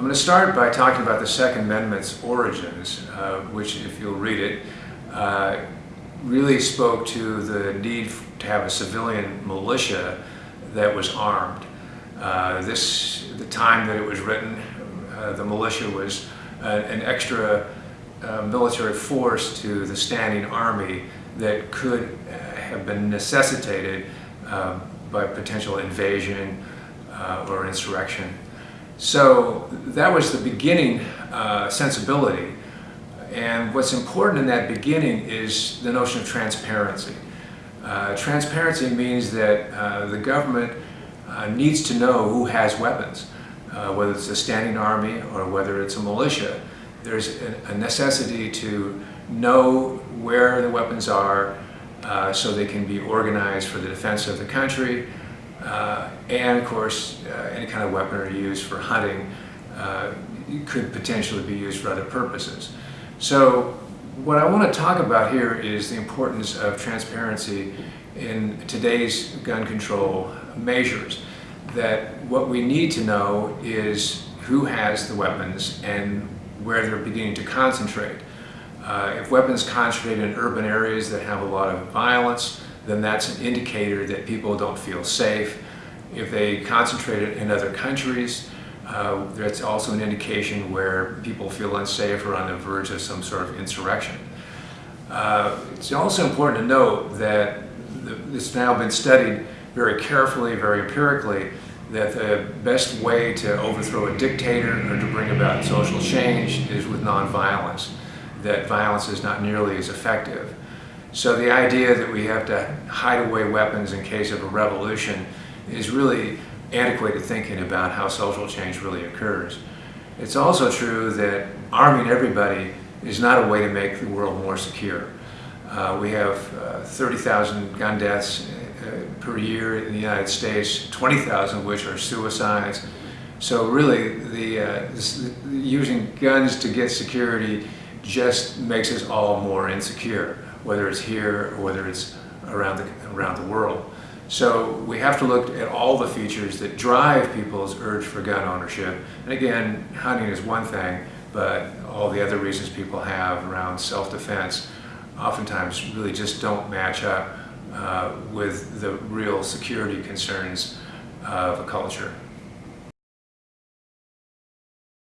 I'm going to start by talking about the Second Amendment's origins, uh, which, if you'll read it, uh, really spoke to the need to have a civilian militia that was armed. Uh, this, the time that it was written, uh, the militia was uh, an extra uh, military force to the standing army that could have been necessitated by potential invasion or insurrection. So that was the beginning uh, sensibility. And what's important in that beginning is the notion of transparency. Uh, transparency means that uh, the government uh, needs to know who has weapons, uh, whether it's a standing army or whether it's a militia. There's a necessity to know where the weapons are uh, so they can be organized for the defense of the country, uh, and of course, uh, any kind of weaponry used for hunting uh, could potentially be used for other purposes. So what I want to talk about here is the importance of transparency in today's gun control measures. That what we need to know is who has the weapons and where they're beginning to concentrate. Uh, if weapons concentrate in urban areas that have a lot of violence, then that's an indicator that people don't feel safe. If they concentrate it in other countries, uh, that's also an indication where people feel unsafe or on the verge of some sort of insurrection. Uh, it's also important to note that it's now been studied very carefully, very empirically, that the best way to overthrow a dictator or to bring about social change is with nonviolence, that violence is not nearly as effective. So the idea that we have to hide away weapons in case of a revolution is really antiquated thinking about how social change really occurs. It's also true that arming everybody is not a way to make the world more secure. Uh, we have uh, 30,000 gun deaths uh, per year in the United States, 20,000 of which are suicides. So really, the, uh, this, using guns to get security just makes us all more insecure whether it's here or whether it's around the, around the world. So we have to look at all the features that drive people's urge for gun ownership. And again, hunting is one thing, but all the other reasons people have around self-defense oftentimes really just don't match up uh, with the real security concerns of a culture.